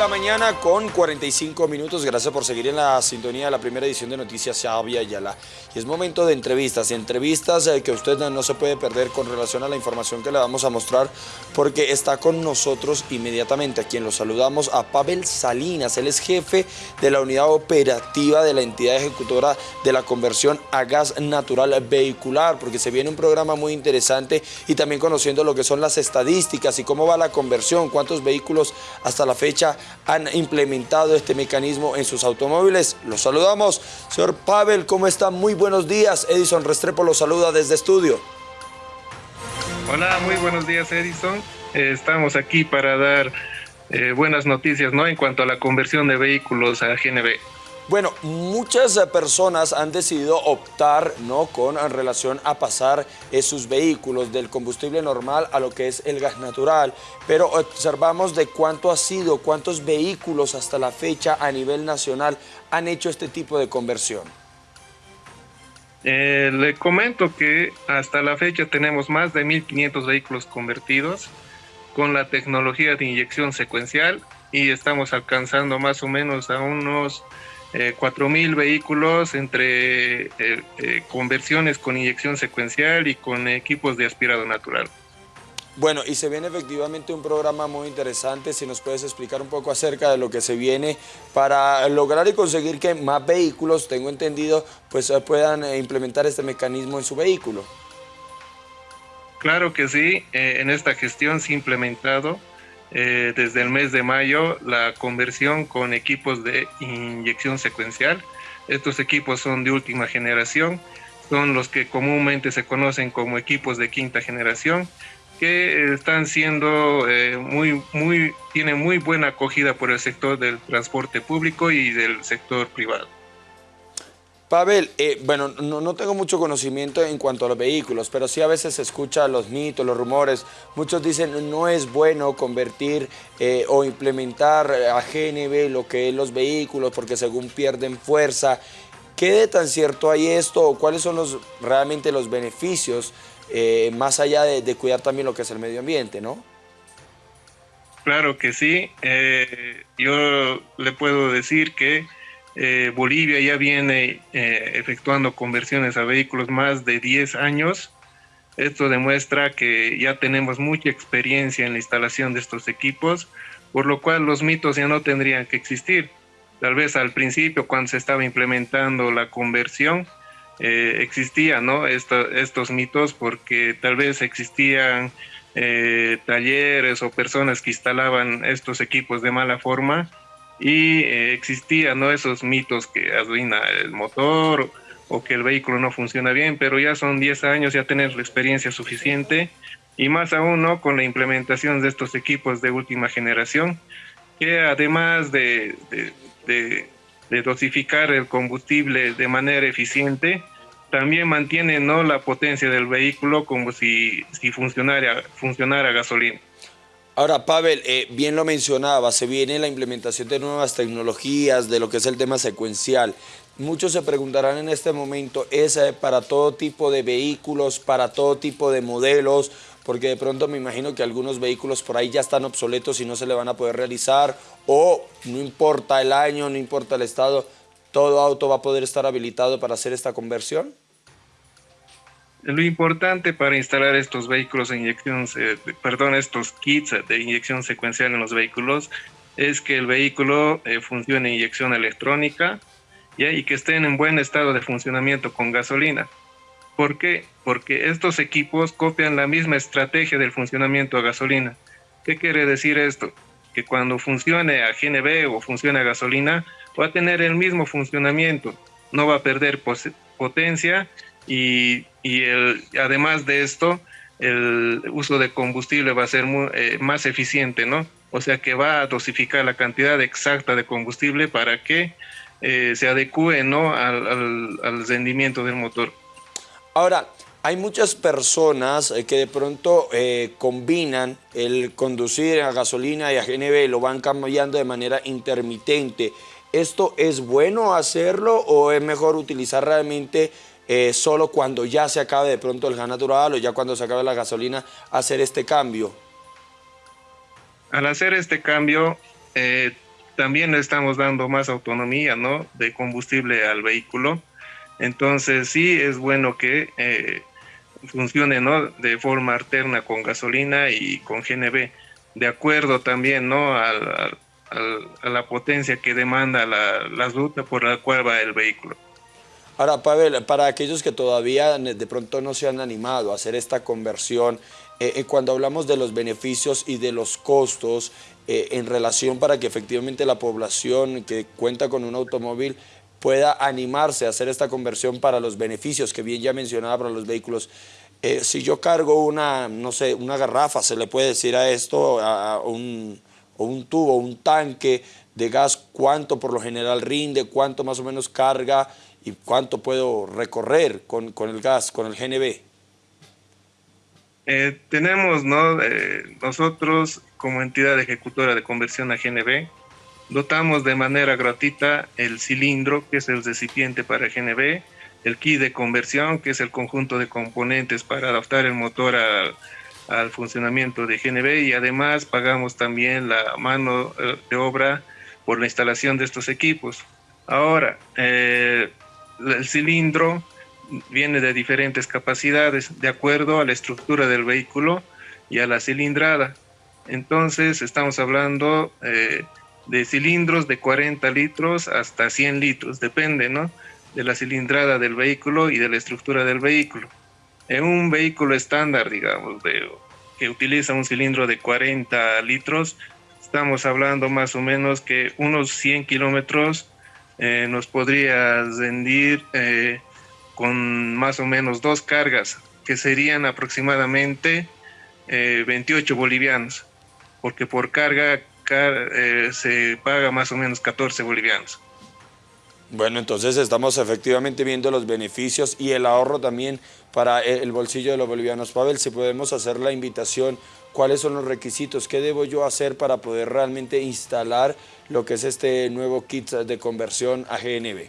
la mañana con 45 minutos. Gracias por seguir en la sintonía de la primera edición de Noticias Xavi Ayala. Y es momento de entrevistas. Entrevistas eh, que usted no se puede perder con relación a la información que le vamos a mostrar porque está con nosotros inmediatamente a quien lo saludamos a Pavel Salinas. Él es jefe de la unidad operativa de la entidad ejecutora de la conversión a gas natural vehicular porque se viene un programa muy interesante y también conociendo lo que son las estadísticas y cómo va la conversión, cuántos vehículos hasta la fecha han implementado este mecanismo en sus automóviles. Los saludamos. Señor Pavel, ¿cómo está? Muy buenos días. Edison Restrepo lo saluda desde estudio. Hola, muy buenos días Edison. Eh, estamos aquí para dar eh, buenas noticias ¿no? en cuanto a la conversión de vehículos a GNV. Bueno, muchas eh, personas han decidido optar ¿no? con relación a pasar eh, sus vehículos del combustible normal a lo que es el gas natural, pero observamos de cuánto ha sido, cuántos vehículos hasta la fecha a nivel nacional han hecho este tipo de conversión. Eh, le comento que hasta la fecha tenemos más de 1.500 vehículos convertidos con la tecnología de inyección secuencial y estamos alcanzando más o menos a unos eh, 4.000 vehículos entre eh, eh, conversiones con inyección secuencial y con equipos de aspirado natural. Bueno, y se viene efectivamente un programa muy interesante, si nos puedes explicar un poco acerca de lo que se viene para lograr y conseguir que más vehículos, tengo entendido, pues eh, puedan implementar este mecanismo en su vehículo. Claro que sí, en esta gestión se ha implementado eh, desde el mes de mayo la conversión con equipos de inyección secuencial. Estos equipos son de última generación, son los que comúnmente se conocen como equipos de quinta generación, que están siendo eh, muy, muy, tienen muy buena acogida por el sector del transporte público y del sector privado. Pavel, eh, bueno, no, tengo mucho conocimiento en cuanto a los vehículos, pero sí a veces se escucha los mitos, los rumores. Muchos dicen no es bueno convertir eh, o implementar a GNB lo que es los vehículos porque según pierden fuerza. ¿Qué de tan cierto hay esto cuáles son los, realmente los beneficios eh, más allá de, de, cuidar también lo que es el medio ambiente, no? Claro que sí. yo le puedo decir que eh, Bolivia ya viene eh, efectuando conversiones a vehículos más de 10 años. Esto demuestra que ya tenemos mucha experiencia en la instalación de estos equipos, por lo cual los mitos ya no tendrían que existir. Tal vez al principio, cuando se estaba implementando la conversión, eh, existían estos mitos porque tal vez existían talleres o personas que instalaban estos equipos de mala forma y eh, existían ¿no? esos mitos que arruina el motor o que el vehículo no funciona bien, pero ya son 10 años, ya tener la experiencia suficiente y más aún ¿no? con la implementación de estos equipos de última generación, que además de, de, dosificar el combustible de manera eficiente, también mantienen ¿no? la potencia del vehículo como si, si funcionara, funcionara gasolina. Ahora, Pavel, eh, bien lo mencionaba, se viene la implementación de nuevas tecnologías, de lo que es el tema secuencial. Muchos se preguntarán en este momento, ¿es eh, para todo tipo de vehículos, para todo tipo de modelos? Porque de pronto me imagino que algunos vehículos por ahí ya están obsoletos y no se le van a poder realizar, o no importa el año, no importa el estado, ¿todo auto va a poder estar habilitado para hacer esta conversión? Lo importante para instalar estos vehículos de inyección, perdón, estos kits de inyección secuencial en los vehículos es que el vehículo eh, funcione inyección electrónica y que estén en buen estado de funcionamiento con gasolina. ¿Por qué? Porque estos equipos copian la misma estrategia del funcionamiento a gasolina. ¿Qué quiere decir esto? Que cuando funcione a GNB o funcione a gasolina, va a tener el mismo funcionamiento, no va a perder potencia y, el, además de esto, el uso de combustible va a ser eh, más eficiente, ¿no? O sea que va a dosificar la cantidad exacta de combustible para que eh, se adecue ¿no? al, rendimiento del motor. Ahora, hay muchas personas eh, que de pronto combinan el conducir a gasolina y a GNV, lo van cambiando de manera intermitente. ¿Esto es bueno hacerlo o es mejor utilizar realmente eh, solo cuando ya se acabe de pronto el gas natural o ya cuando se acabe la gasolina, hacer este cambio? Al hacer este cambio, eh, también le estamos dando más autonomía, ¿no? De combustible al vehículo. Entonces sí es bueno que eh, funcione, ¿no? De forma alterna con gasolina y con GNV, de acuerdo también, ¿no? Al, a la potencia que demanda la, la ruta por la cual va el vehículo. Ahora, Pavel, para aquellos que todavía de pronto no se han animado a hacer esta conversión, eh, eh, cuando hablamos de los beneficios y de los costos eh, en relación para que efectivamente la población que cuenta con un automóvil pueda animarse a hacer esta conversión para los beneficios que bien ya mencionaba para los vehículos. si yo cargo una, no sé, una garrafa, se le puede decir a esto, a un, o un tubo, un tanque de gas, cuánto por lo general rinde, cuánto más o menos carga y cuánto puedo recorrer con, con el gas, con el GNB. Eh, tenemos, ¿no? Eh, nosotros como entidad ejecutora de conversión a GNB, dotamos de manera gratuita el cilindro, que es el recipiente para GNB, el kit de conversión, que es el conjunto de componentes para adaptar el motor al funcionamiento de GNB y además pagamos también la mano eh, de obra por la instalación de estos equipos. Ahora, el cilindro viene de diferentes capacidades de acuerdo a la estructura del vehículo y a la cilindrada. Entonces estamos hablando eh, de cilindros de 40 litros hasta 100 litros, depende ¿no? de la cilindrada del vehículo y de la estructura del vehículo. En un vehículo estándar, digamos, que utiliza un cilindro de 40 litros, estamos hablando más o menos que unos 100 kilómetros eh, nos podría rendir eh, con más o menos dos cargas, que serían aproximadamente 28 eh, bolivianos, porque por carga se paga más o menos 14 bolivianos. Bueno, entonces estamos efectivamente viendo los beneficios y el ahorro también para el bolsillo de los bolivianos. Pavel, si podemos hacer la invitación, ¿cuáles son los requisitos? ¿Qué debo yo hacer para poder realmente instalar lo que es este nuevo kit de conversión a GNB?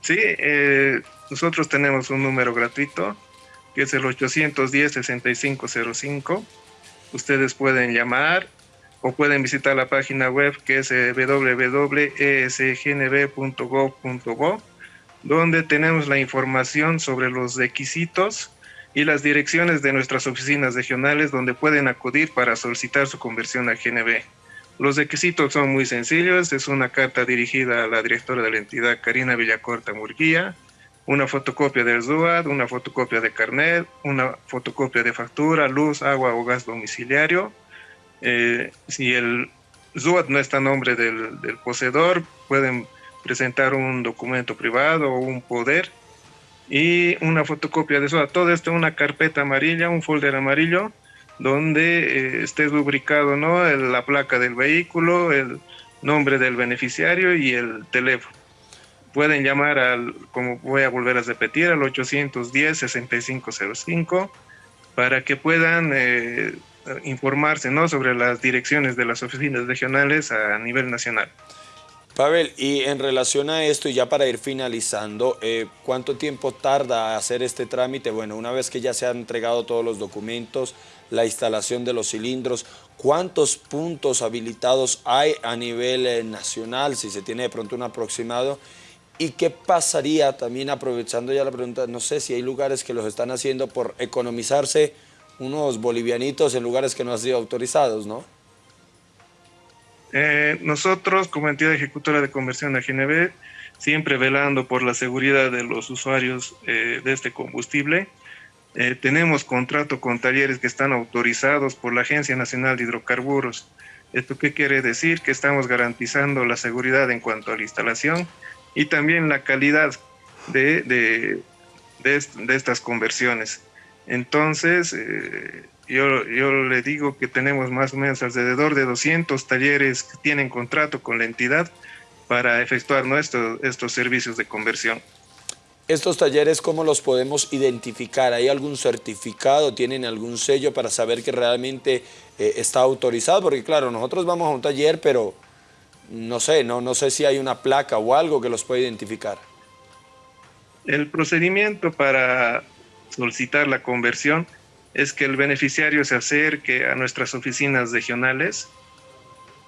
Sí, eh, nosotros tenemos un número gratuito que es el 810-6505. Ustedes pueden llamar o pueden visitar la página web que es eh, www.esgnb.gov.go, donde tenemos la información sobre los requisitos y las direcciones de nuestras oficinas regionales donde pueden acudir para solicitar su conversión a GNB. Los requisitos son muy sencillos. Es una carta dirigida a la directora de la entidad, Karina Villacorta Murguía, una fotocopia del ZUAD, una fotocopia de carnet, una fotocopia de factura, luz, agua o gas domiciliario. Eh, si el ZUAD no está a nombre del, del, poseedor, pueden presentar un documento privado o un poder y una fotocopia de ZUAD. Todo esto en una carpeta amarilla, un folder amarillo donde eh, esté lubricado ¿no? la placa del vehículo, el nombre del beneficiario y el teléfono. Pueden llamar al, como voy a volver a repetir, al 810-6505 para que puedan eh, informarse ¿no? sobre las direcciones de las oficinas regionales a nivel nacional. Pavel, y en relación a esto, y ya para ir finalizando, eh, ¿cuánto tiempo tarda hacer este trámite? Bueno, una vez que ya se han entregado todos los documentos, la instalación de los cilindros, ¿cuántos puntos habilitados hay a nivel eh, nacional, si se tiene de pronto un aproximado? ¿Y qué pasaría, también aprovechando ya la pregunta, no sé si hay lugares que los están haciendo por economizarse unos bolivianitos en lugares que no han sido autorizados, ¿no? Eh, nosotros, como entidad ejecutora de conversión a GNB, siempre velando por la seguridad de los usuarios eh, de este combustible, eh, tenemos contrato con talleres que están autorizados por la Agencia Nacional de Hidrocarburos. ¿Esto qué quiere decir? Que estamos garantizando la seguridad en cuanto a la instalación y también la calidad de, de, de, estas conversiones. Entonces, yo, yo le digo que tenemos más o menos alrededor de 200 talleres que tienen contrato con la entidad para efectuar nuestros estos servicios de conversión. ¿Estos talleres cómo los podemos identificar? ¿Hay algún certificado? ¿Tienen algún sello para saber que realmente eh, está autorizado? Porque claro, nosotros vamos a un taller, pero no sé, no, no sé si hay una placa o algo que los pueda identificar. El procedimiento para solicitar la conversión es que el beneficiario se acerque a nuestras oficinas regionales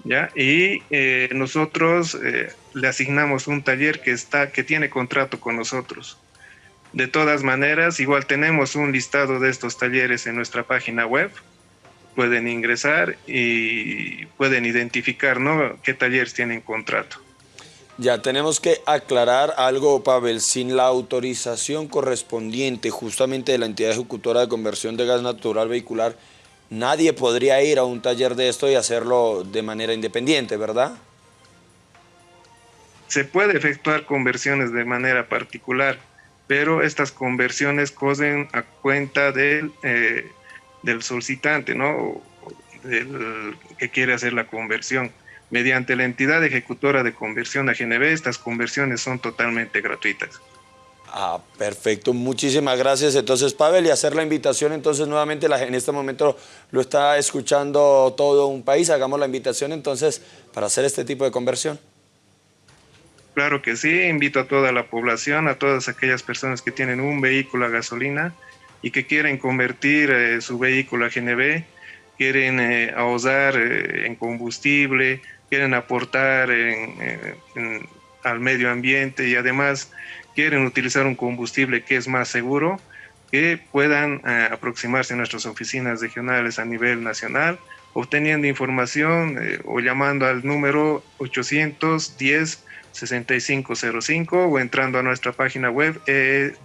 ¿ya? Y eh, nosotros eh, le asignamos un taller que, está, que tiene contrato con nosotros. De todas maneras, igual tenemos un listado de estos talleres en nuestra página web. Pueden ingresar y pueden identificar ¿no? qué talleres tienen contrato. Ya tenemos que aclarar algo, Pavel, sin la autorización correspondiente justamente de la entidad ejecutora de conversión de gas natural vehicular, nadie podría ir a un taller de esto y hacerlo de manera independiente, ¿verdad? Se puede efectuar conversiones de manera particular, pero estas conversiones cosen a cuenta del, eh, del solicitante, ¿no? Del que quiere hacer la conversión mediante la entidad ejecutora de conversión a GNB, estas conversiones son totalmente gratuitas. Ah, perfecto, muchísimas gracias. Entonces, Pavel, y hacer la invitación, entonces nuevamente la, en este momento lo está escuchando todo un país, hagamos la invitación entonces para hacer este tipo de conversión. Claro que sí, invito a toda la población, a todas aquellas personas que tienen un vehículo a gasolina y que quieren convertir eh, su vehículo a GNB, quieren eh, ahorrar eh, en combustible, quieren aportar al medio ambiente y además quieren utilizar un combustible que es más seguro, que puedan eh, aproximarse a nuestras oficinas regionales a nivel nacional, obteniendo información eh, o llamando al número 810 6505 o entrando a nuestra página web eh.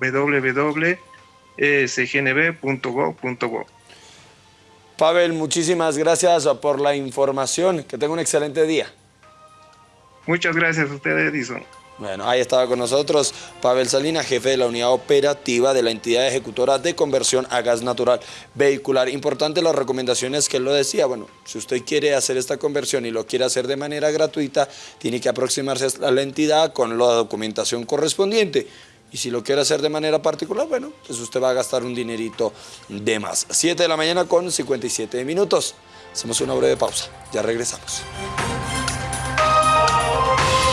Pavel, muchísimas gracias por la información. Que tenga un excelente día. Muchas gracias a usted, Edison. Bueno, ahí estaba con nosotros Pavel Salinas, jefe de la unidad operativa de la entidad ejecutora de conversión a gas natural vehicular. Importante las recomendaciones que él lo decía. Bueno, si usted quiere hacer esta conversión y lo quiere hacer de manera gratuita, tiene que aproximarse a la entidad con la documentación correspondiente. Y si lo quiere hacer de manera particular, bueno, pues usted va a gastar un dinerito de más. 7 de la mañana con 57 minutos. Hacemos una breve pausa. Ya regresamos.